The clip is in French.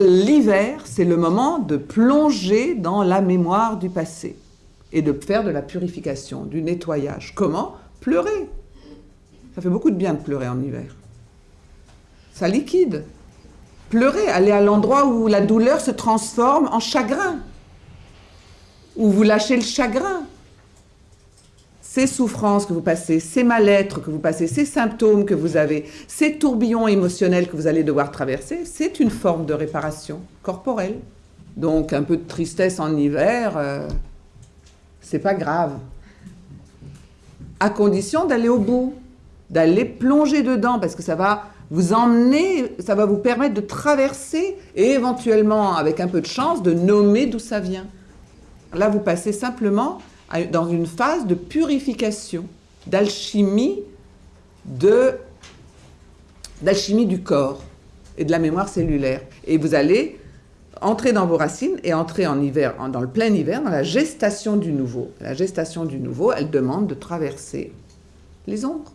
L'hiver, c'est le moment de plonger dans la mémoire du passé et de faire de la purification, du nettoyage. Comment? Pleurer. Ça fait beaucoup de bien de pleurer en hiver. Ça liquide. Pleurer, aller à l'endroit où la douleur se transforme en chagrin, où vous lâchez le chagrin. Ces souffrances que vous passez, ces mal-être que vous passez, ces symptômes que vous avez, ces tourbillons émotionnels que vous allez devoir traverser, c'est une forme de réparation corporelle. Donc un peu de tristesse en hiver, euh, c'est pas grave. À condition d'aller au bout, d'aller plonger dedans, parce que ça va vous emmener, ça va vous permettre de traverser et éventuellement, avec un peu de chance, de nommer d'où ça vient. Là, vous passez simplement dans une phase de purification, d'alchimie d'alchimie du corps et de la mémoire cellulaire. Et vous allez entrer dans vos racines et entrer en hiver, dans le plein hiver, dans la gestation du nouveau. La gestation du nouveau, elle demande de traverser les ombres.